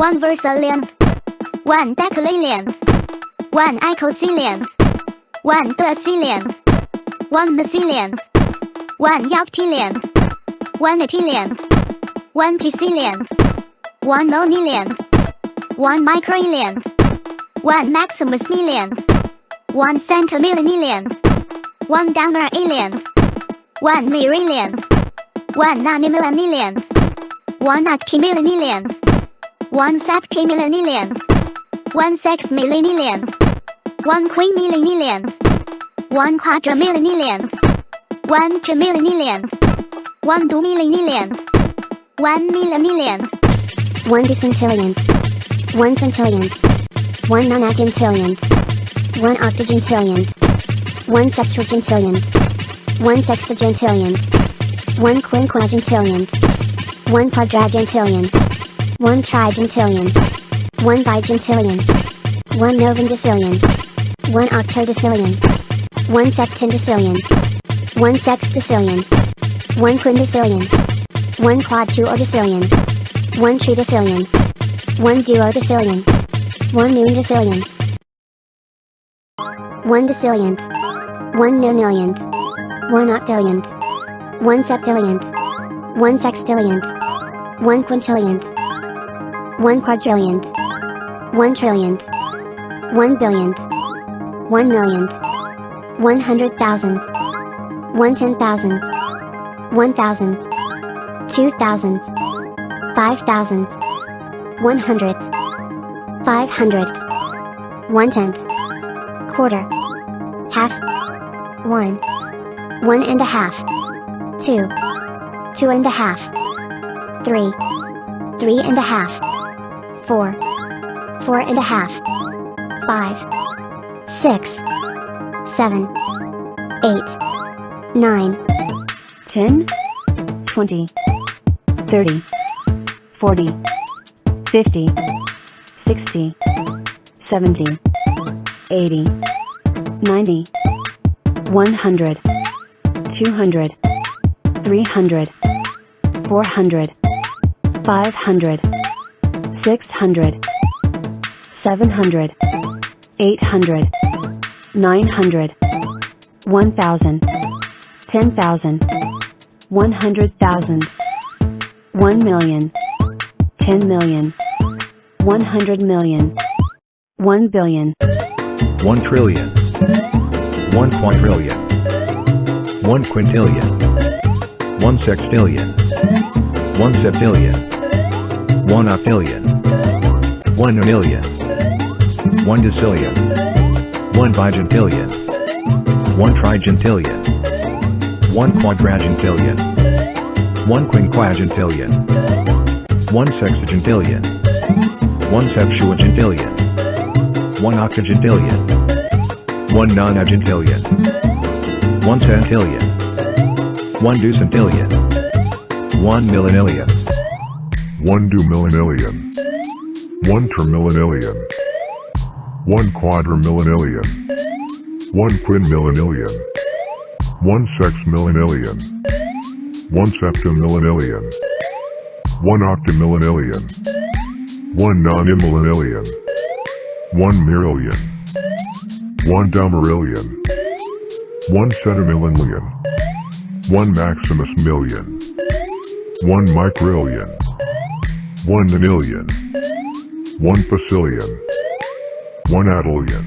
one versalion, one decalillion, one icosilion, one thircillion, one mesillion, one octillion, one attilion, one decillion, one nonillion, one microillion, one Pecillion 1 nonelium 1 micro alien 1 maximus million, one centimillion, one gamma alien, one merillion, one nanomillion, one octimillion, one septimillion, one sexmillion, one quinmillion, one quadramillion, one trimillion, one one millimillion, one decentillion, one centillion, one nonagentillion, one octogentillion, one sextuagentillion, one sexagentillion, one quinquagentillion, one quadragentillion, 1 trigentillion. 1 bigentillion. 1 novendecillion. 1 octodecillion. 1 septendecillion. 1 sextadecillion. 1 quindecillion. 1 quadtuodecillion. 1 tridecillion. 1 duodecillion. 1 noondecillion. 1 decillionth, 1 nonillionth, 1 octillionth, 1 septillionth, 1 sextillionth, 1 quintillionth, 1 quadrillionth, 1 trillionth, 1 billionth, 1 millionth, 100,000, 110,000, 1,000, 2,000, 5,000, 100, 500, 1 tenth, quarter, half, 1, 1 and a half, 2, 2 and a half, 3, 3 and a half, four, four and a half, five, six, seven, eight, nine, 10, 20, 30, 40, 50, 60, 70, 80, 90, 100, 200, 300, 400, 500, 600, 700, 800, 900, 1000, 10,000, 100,000, 1 million, 10 million, 100 million, 1 billion, one trillion, one quadrillion, one quintillion, one sextillion, one septillion, one octillion, 1 million 1 decillion 1 bigentillion 1 trigentillion 1 quadragentillion 1 quinquagentillion 1 sexagentillion 1 septuagentillion 1 octagentillion 1 nonagentillion 1 centillion 1 ducentillion 1 millenillion 1 dumillenillion 1 trimillennium, 1 quadrimillennium, 1 quinmillennium, 1 sexmillennium, 1 septimillennium, 1 octomillennium, 1 nonimillennium, 1 merillion, 1 domerillion, 1 centimillennium, 1 maximus million, 1 micrillion, 1 million. 1 Facilion 1 Adelion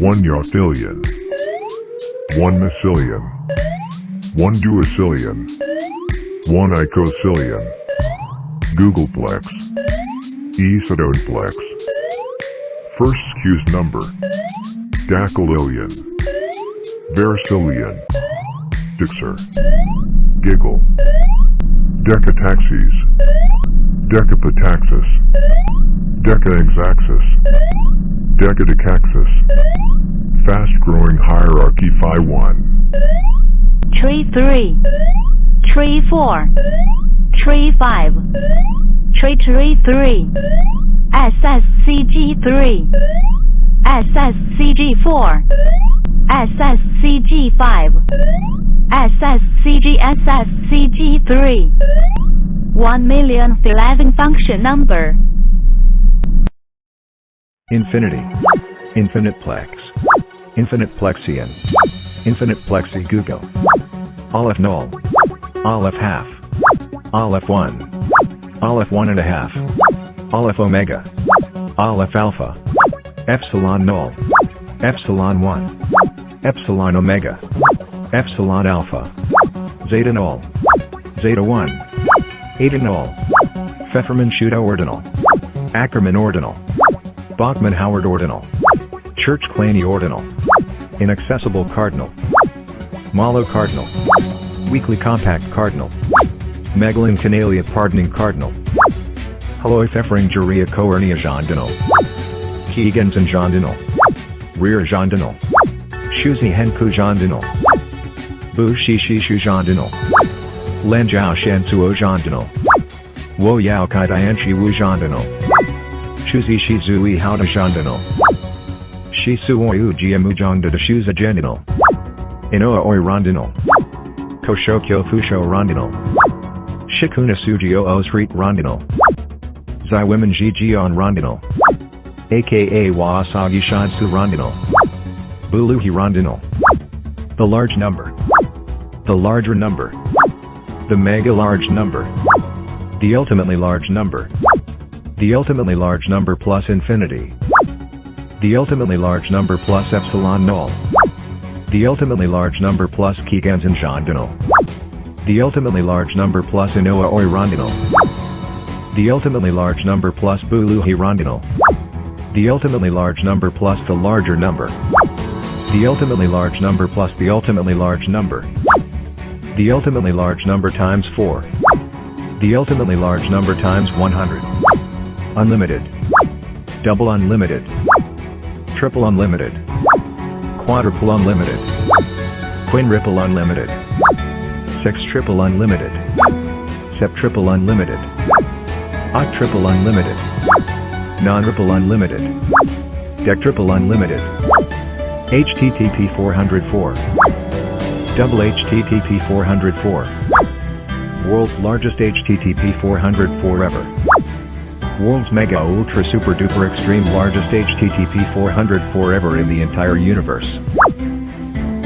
1 Yartilion 1 Mycilion 1 Duocilion 1 Icocilion Googolplex Esodoneplex First Skewes number. Dacylillion Vericillion. Dixer. Giggle. Decataxis. Decapataxis Decaexaxis, Decadicaxis, fast-growing hierarchy Phi 1, tree 3, tree 4, tree 5, tree tree 3, SSCG 3, SSCG 4, SSCG 5, SSCG SSCG 3, 1 million 11 function number Infinity. Infiniteplex. Infiniteplexian. Infiniteplexigogo. Aleph null. Aleph half. Aleph 1. Aleph 1 and a half. Aleph omega. Aleph alpha. Epsilon null. Epsilon 1. Epsilon omega. Epsilon alpha. Zeta null. Zeta 1. Eta null. Feferman Schütte ordinal. Ackermann ordinal. Bachmann Howard ordinal. Church Kleene ordinal. Inaccessible cardinal. Mahlo cardinal. Weakly compact cardinal. Megalin canalia pardoning cardinal. Haloi Pfeffering Juria coernia jondinal. Keegans and jondinal. Rear jondinal. Shuzi Henku jondinal. Bu Shi Shi Shu jondinal. Len Jiao Shen Suo jondinal. Wo Yao Kai Dian Shi Wu jondinal. Shuzi Shi Zui How to jondinal. Shi Suo Yu Jiamu Jongda de Shuza genital. Inoa Oi rondinal. Koshokyo Fusho rondinal. Shikuna Sujio O Street rondinal. Zai Women Ji on rondinal. aka Waasagi Shansu rondinal. Buluhi rondinal. The large number. The larger number. The mega large number. The ultimately large number. The ultimately large number plus infinity. The ultimately large number plus epsilon null. The ultimately large number plus Kigans and Jondinal. The ultimately large number plus Inoa Oi rondinal. The ultimately large number plus Buluhi rondinal. The ultimately large number plus the larger number. The ultimately large number plus the ultimately large number. The ultimately large number times 4. The ultimately large number times 100. Unlimited. Double unlimited. Triple unlimited. Quadruple unlimited. Quinruple unlimited. Six triple unlimited. Septriple unlimited. Octuple unlimited. Non-ripple unlimited. Dectriple unlimited. HTTP 404. Double HTTP 404. World's largest HTTP 404 ever. World's mega ultra super duper extreme largest HTTP 404 ever in the entire universe.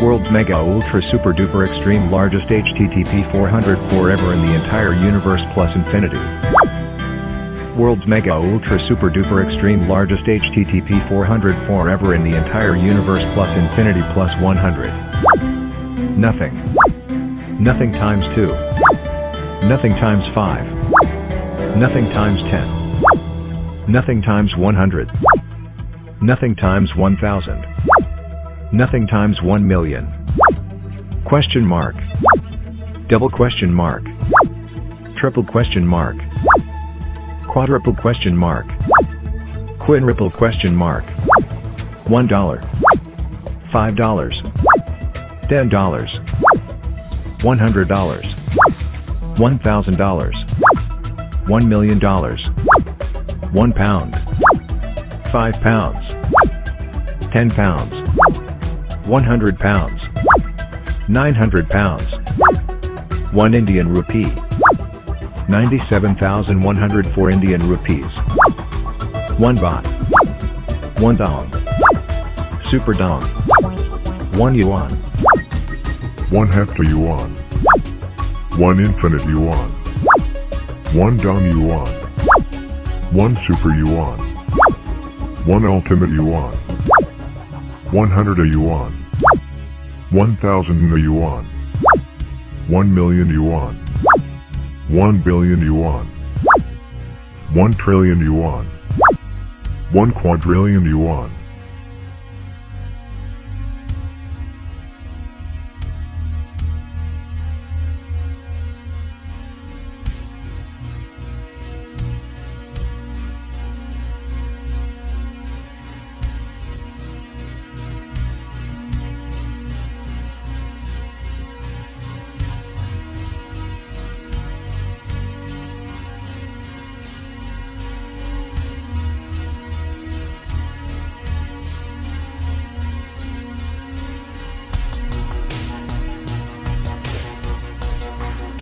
World's mega ultra super duper extreme largest HTTP 404 ever in the entire universe plus infinity. World's mega ultra super duper extreme largest HTTP 404 ever in the entire universe plus infinity plus 100. Nothing. Nothing times 2. Nothing times 5. Nothing times 10. Nothing times 100. Nothing times 1000. Nothing times 1 million. Question mark. Double question mark. Triple question mark. Quadruple question mark. Quinruple question mark. One dollar. Five dollars. Ten dollars. One hundred dollars. One thousand dollars. One million dollars. One pound. Five pounds. Ten pounds. One hundred pounds. Nine hundred pounds. One Indian rupee. 97,104 Indian rupees. 1 baht. 1 dong. Super dong. 1 yuan. One hepta yuan. One infinite yuan. One dong yuan. One super yuan. One ultimate yuan. One hundred a yuan. One thousand a yuan. One million yuan. One billion yuan. One trillion yuan. One quadrillion yuan.